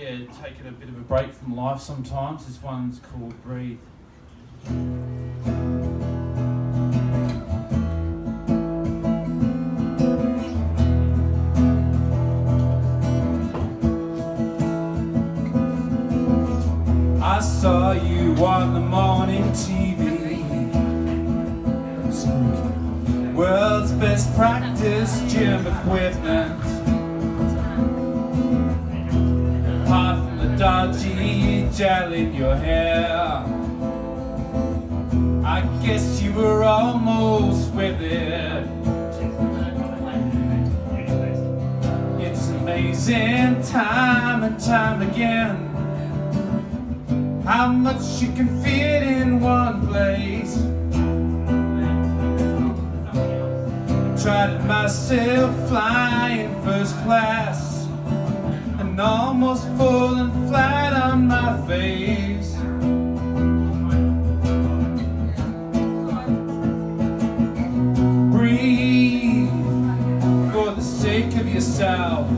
yeah, taking a bit of a break from life sometimes. This one's called Breathe. I saw you on the morning TV. World's best practice gym equipment. From the dodgy gel in your hair. I guess you were almost with it. It's amazing time and time again how much you can fit in one place. Tried it myself flying first class and almost falling flat on my face. Breathe for the sake of yourself,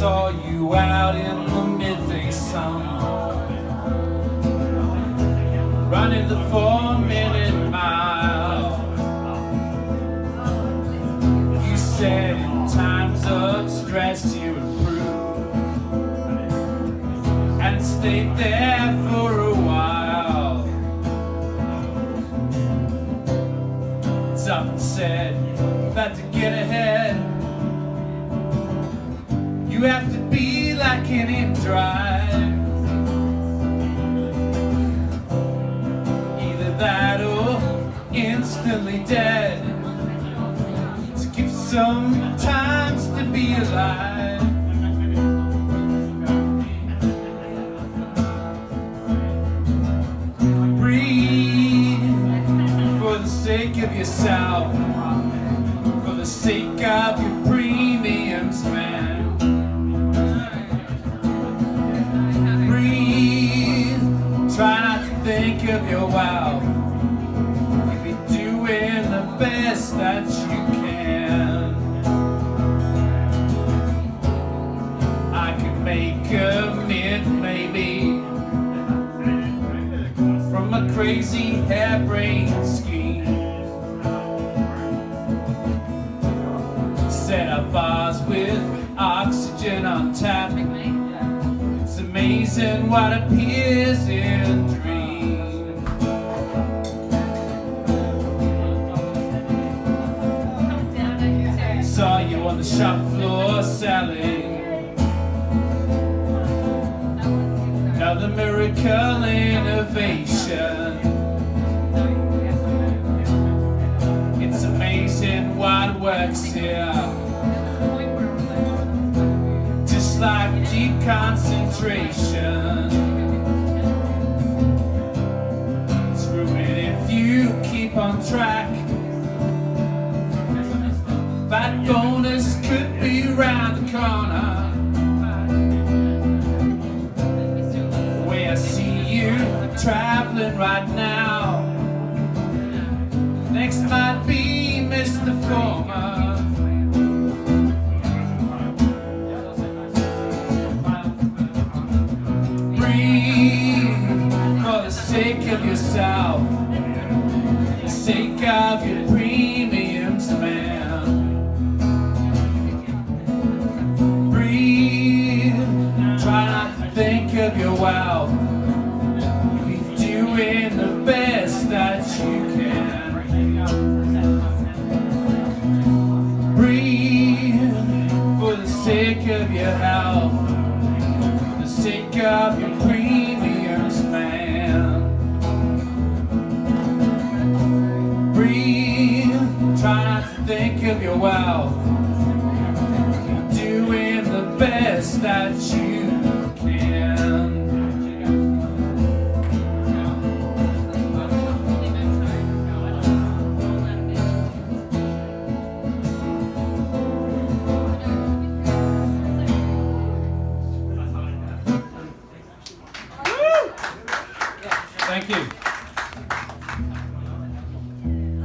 saw you out in the midday sun, running the four minute mile. You said in times of stress you improve and stayed there for a while. Often said that to get ahead, you have to be like an in drive. Either that or instantly dead to give some times to be alive. Breathe for the sake of yourself, for the sake of your premiums, man. Of your wealth. You'll be doing the best that you can. I could make a mint, maybe, from a crazy harebrained scheme. Set up bars with oxygen on tap. It's amazing what appears in dreams. On the shop floor selling another miracle innovation. It's amazing what works here. Just like deep concentration. It's ruined if you keep on track. That right now. Next might be Mr. Former. Breathe for the sake of yourself, the sake of your of your premiums, man. Breathe, try not to think of your wealth. You're doing the best that you